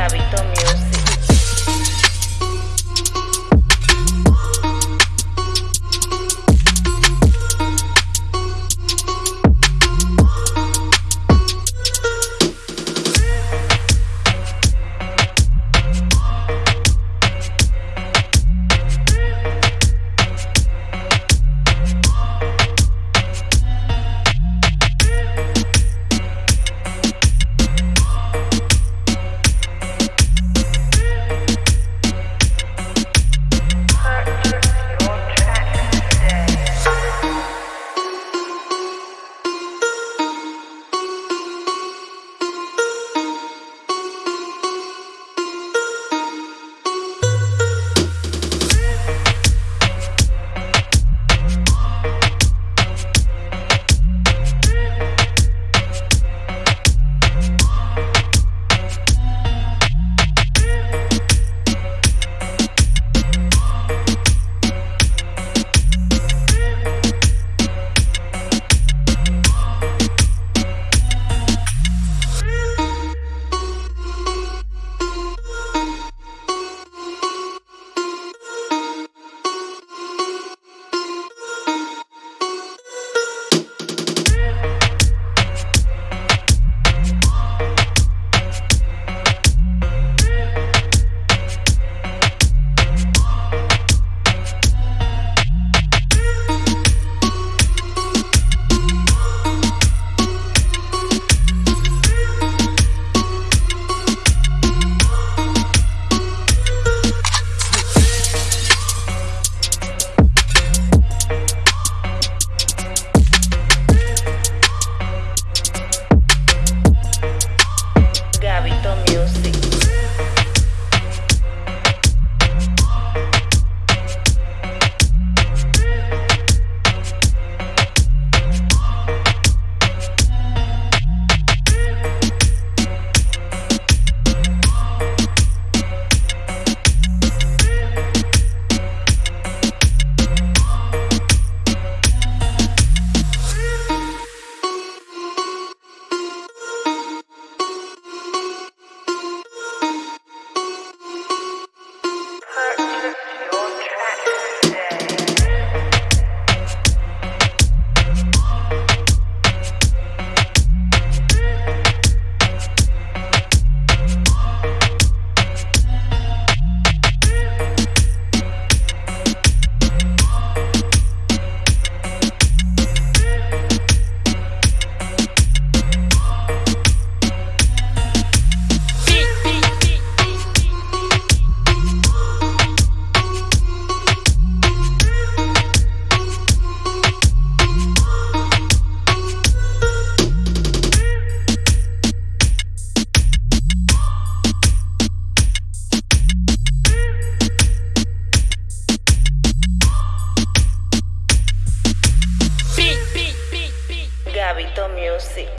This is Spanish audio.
Habito Muse.